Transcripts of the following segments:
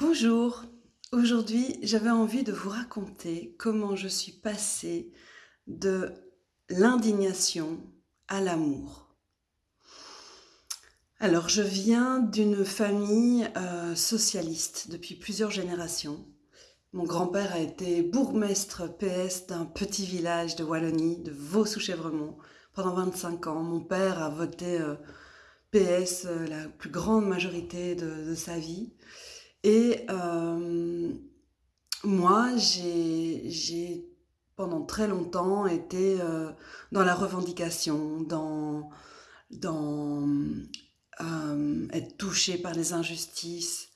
Bonjour, aujourd'hui j'avais envie de vous raconter comment je suis passée de l'indignation à l'amour. Alors je viens d'une famille euh, socialiste depuis plusieurs générations. Mon grand-père a été bourgmestre PS d'un petit village de Wallonie, de Vaux-sous-Chèvremont, pendant 25 ans. Mon père a voté euh, PS euh, la plus grande majorité de, de sa vie. Et euh, moi, j'ai pendant très longtemps été euh, dans la revendication, dans, dans euh, être touchée par les injustices,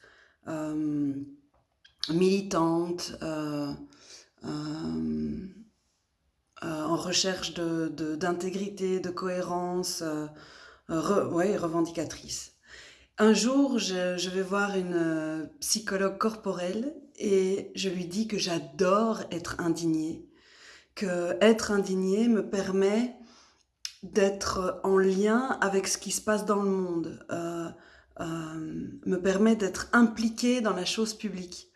militante, en recherche d'intégrité, de, de, cohérence, ouais, revendicatrice. Un jour, je, vais voir une euh, psychologue corporelle et je lui dis que j'adore être indignée, que être indignée me permet d'être en lien avec ce qui se passe dans le monde, euh, euh, me permet d'être impliquée dans la chose publique.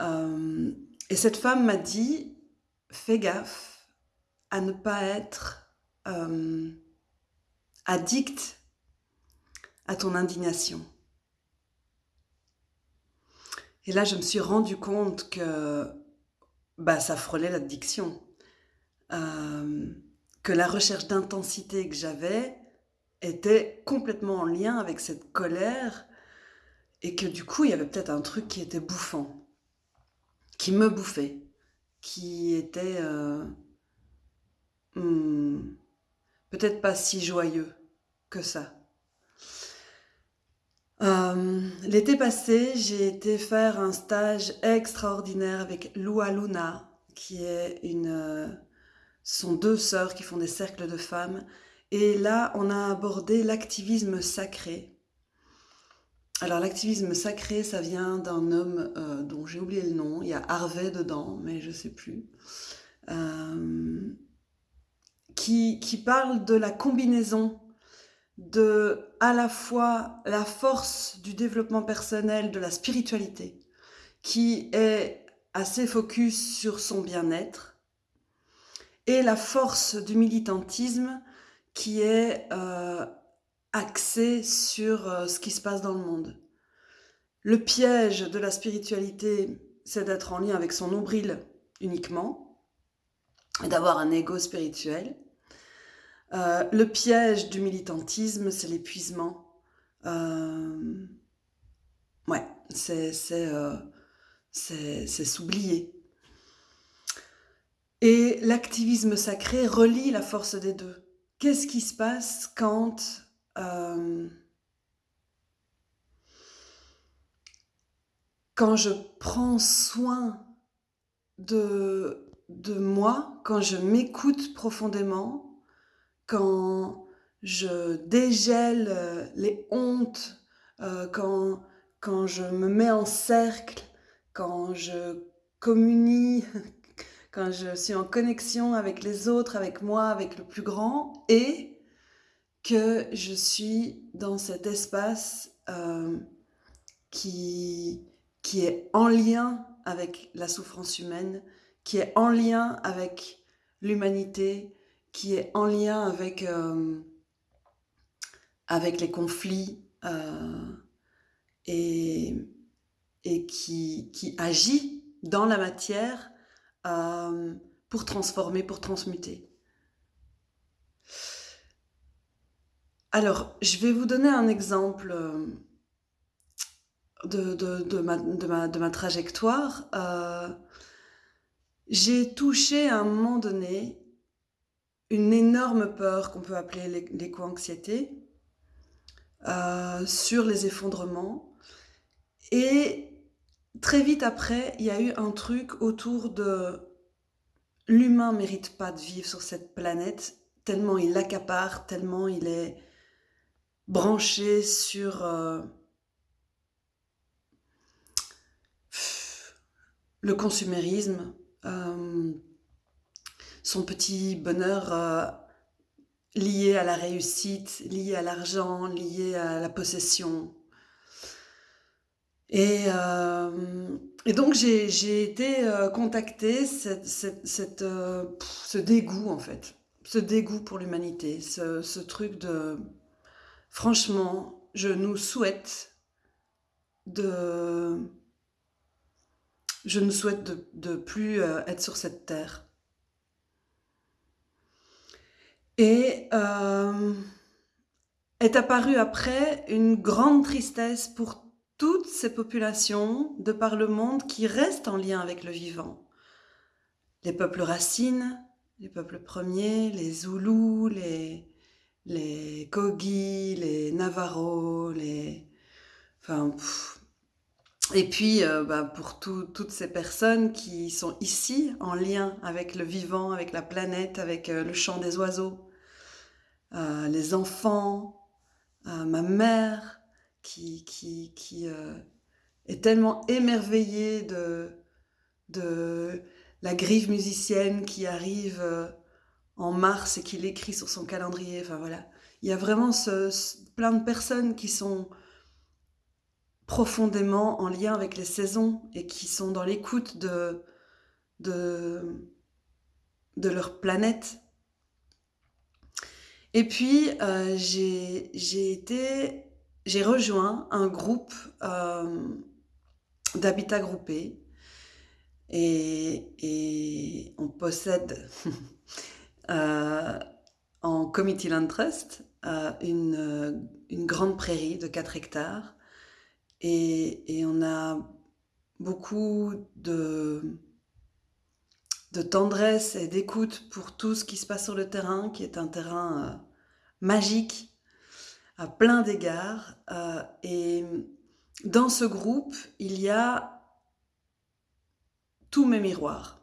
et cette femme m'a dit, fais gaffe à ne pas être addict à ton indignation. Et là, je me suis rendu compte que bah, ça frôlait l'addiction. Euh, que la recherche d'intensité que j'avais était complètement en lien avec cette colère et que du coup, il y avait peut-être un truc qui était bouffant, qui me bouffait, qui était euh, hmm, peut-être pas si joyeux que ça. Euh, l'été passé, j'ai été faire un stage extraordinaire avec Lua Luna, qui est une... Euh, sont deux sœurs qui font des cercles de femmes. Et là, on a abordé l'activisme sacré. Alors l'activisme sacré, ça vient d'un homme euh, dont j'ai oublié le nom. Il y a Harvey dedans, mais je sais plus. qui parle de la combinaison de à la fois la force du développement personnel, de la spiritualité, qui est assez focus sur son bien-être, et la force du militantisme qui est euh, axé sur euh, ce qui se passe dans le monde. Le piège de la spiritualité, c'est d'être en lien avec son nombril uniquement, d'avoir un ego spirituel, euh, le piège du militantisme, c'est l'épuisement. Euh, ouais, c'est euh, s'oublier. Et l'activisme sacré relie la force des deux. Qu'est-ce qui se passe quand je prends soin de moi, quand je m'écoute profondément, quand je dégèle euh, les hontes, euh, quand, je me mets en cercle, quand je communie, quand je suis en connexion avec les autres, avec moi, avec le plus grand, et que je suis dans cet espace euh, qui est en lien avec la souffrance humaine, qui est en lien avec l'humanité, qui est en lien avec, euh, avec les conflits euh, et, et qui, qui, agit dans la matière euh, pour transformer, pour transmuter. Alors, je vais vous donner un exemple de, de, de, ma, de, ma, de ma, trajectoire. J'ai touché à un moment donné une énorme peur qu'on peut appeler l'éco-anxiété euh, sur les effondrements. Et très vite après, il y a eu un truc autour de l'humain mérite pas de vivre sur cette planète tellement il accapare, tellement il est branché sur euh, le consumérisme. Euh, son petit bonheur euh, lié à la réussite, lié à l'argent, lié à la possession. Et, et donc j'ai été contactée, cette, cette, ce dégoût en fait, ce dégoût pour l'humanité, ce, truc de... Franchement, je nous souhaite de... Je nous souhaite de plus être sur cette terre. Et euh, est apparue après une grande tristesse pour toutes ces populations de par le monde qui restent en lien avec le vivant. Les peuples racines, les peuples premiers, les Zoulous, les, les Kogi, les Navarros, les... Enfin, et puis, euh, bah, pour toutes ces personnes qui sont ici, en lien avec le vivant, avec la planète, avec euh, le chant des oiseaux, euh, les enfants, ma mère, qui, qui, qui est tellement émerveillée de, la griffe musicienne qui arrive en mars et qui l'écrit sur son calendrier. Enfin voilà, il y a vraiment plein de personnes qui sont profondément en lien avec les saisons et qui sont dans l'écoute de, leur planète. Et puis, euh, j'ai été, j'ai rejoint un groupe euh, d'habitat groupé et, on possède euh, en Committee Land Trust une, une grande prairie de 4 hectares et, on a beaucoup de, tendresse et d'écoute pour tout ce qui se passe sur le terrain, qui est un terrain euh, magique à plein d'égards. Euh, et dans ce groupe, il y a tous mes miroirs.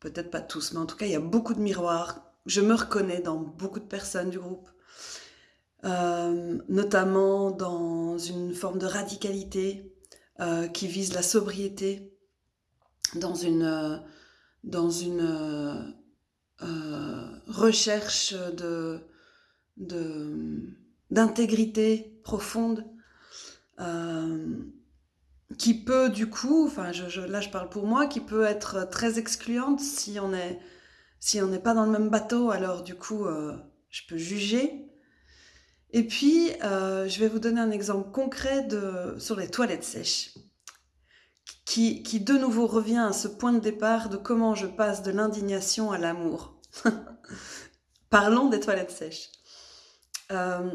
Peut-être pas tous, mais en tout cas, il y a beaucoup de miroirs. Je me reconnais dans beaucoup de personnes du groupe. Euh, notamment dans une forme de radicalité euh, qui vise la sobriété, dans une, euh, recherche d'intégrité profonde qui peut du coup, enfin là je parle pour moi, qui peut être très excluante si on est si on n'est pas dans le même bateau, alors du coup je peux juger et puis, euh, je vais vous donner un exemple concret sur les toilettes sèches, qui, qui de nouveau revient à ce point de départ de comment je passe de l'indignation à l'amour. Parlons des toilettes sèches. Euh,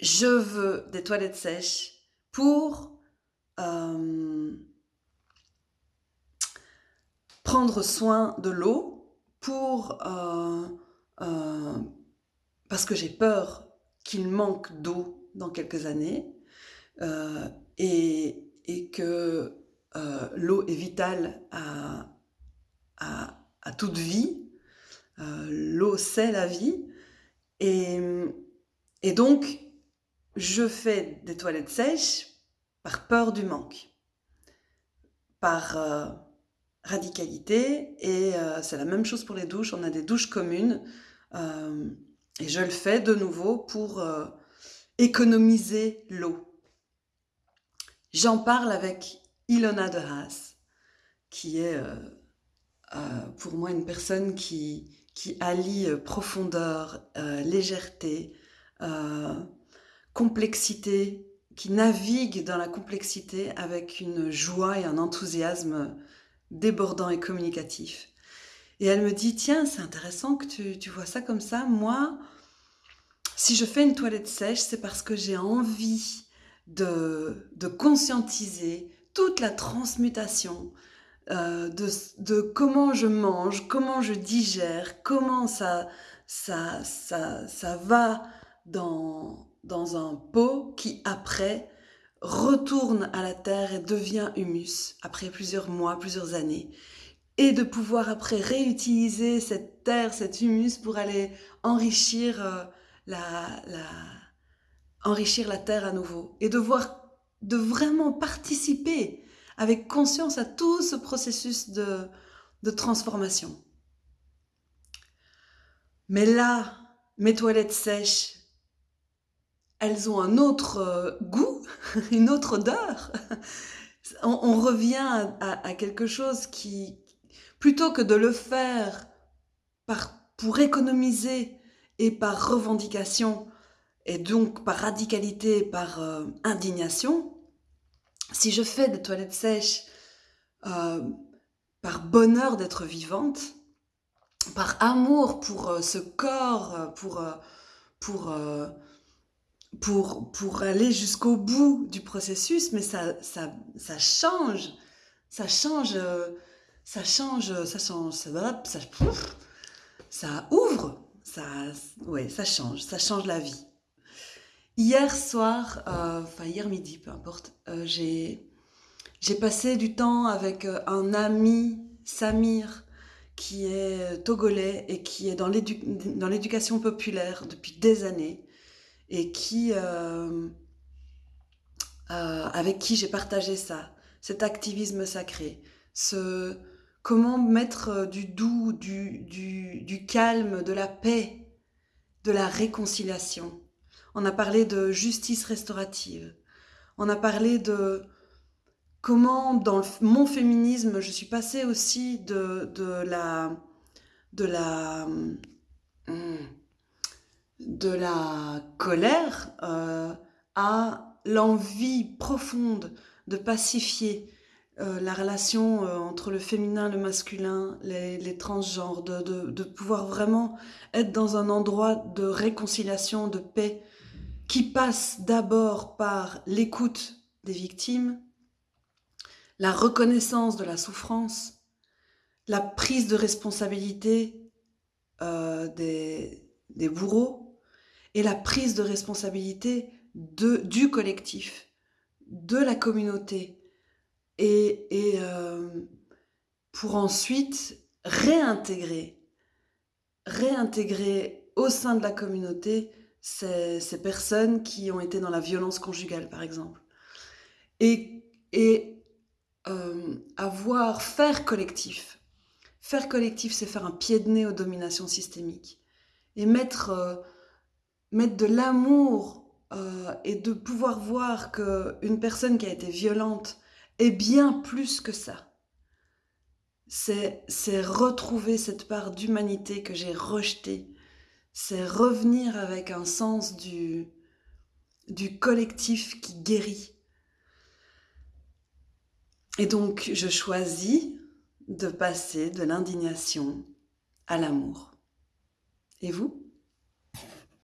je veux des toilettes sèches pour euh, prendre soin de l'eau, pour parce que j'ai peur qu'il manque d'eau dans quelques années euh, et, que euh, l'eau est vitale à, à, toute vie. Euh, l'eau, c'est la vie. Et, et donc, je fais des toilettes sèches par peur du manque, par radicalité. Et c'est la même chose pour les douches. On a des douches communes. Et je le fais de nouveau pour euh, économiser l'eau. J'en parle avec Ilona de Haas, qui est euh, euh, pour moi une personne qui, qui allie profondeur, légèreté, complexité, qui navigue dans la complexité avec une joie et un enthousiasme débordant et communicatif. Et elle me dit, tiens, c'est intéressant que tu, vois ça comme ça. Moi, si je fais une toilette sèche, c'est parce que j'ai envie de, conscientiser toute la transmutation euh, de, comment je mange, comment je digère, comment ça, ça, ça, ça va dans, dans un pot qui après retourne à la terre et devient humus après plusieurs mois, plusieurs années et de pouvoir après réutiliser cette terre, cet humus pour aller enrichir, euh, la, enrichir la terre à nouveau et de voir, de vraiment participer avec conscience à tout ce processus de, de transformation. Mais là, mes toilettes sèches, elles ont un autre euh, goût, une autre odeur. on, revient à, quelque chose qui, plutôt que de le faire par, pour économiser et par revendication, et donc par radicalité, par euh, indignation, si je fais des toilettes sèches euh, par bonheur d'être vivante, par amour pour euh, ce corps, pour, pour, pour, pour aller jusqu'au bout du processus, mais ça, ça, ça change, ça change, ça change, ça change, ça, ouvre, ça, ouais, ça change, ça change la vie. Hier soir, euh, enfin hier midi, peu importe, euh, j'ai passé du temps avec euh, un ami, Samir, qui est togolais et qui est dans l'éducation populaire depuis des années et qui, avec qui j'ai partagé ça, cet activisme sacré, ce comment mettre du doux, du, du, calme, de la paix, de la réconciliation? On a parlé de justice restaurative. On a parlé de comment, dans mon féminisme, je suis passée aussi de, la... de la de la colère euh, à l'envie profonde de pacifier euh, la relation euh, entre le féminin, le masculin, les, transgenres, de, pouvoir vraiment être dans un endroit de réconciliation, de paix, qui passe d'abord par l'écoute des victimes, la reconnaissance de la souffrance, la prise de responsabilité euh, des, bourreaux et la prise de responsabilité du collectif, de la communauté, et, euh, pour ensuite réintégrer, réintégrer au sein de la communauté ces, personnes qui ont été dans la violence conjugale, par exemple. Et, euh, avoir, faire collectif. Faire collectif, c'est faire un pied de nez aux dominations systémiques. Et mettre, euh, mettre de l'amour et de pouvoir voir qu'une personne qui a été violente est bien plus que ça. C'est retrouver cette part d'humanité que j'ai rejetée c'est revenir avec un sens du, du collectif qui guérit. Et donc, je choisis de passer de l'indignation à l'amour. Et vous?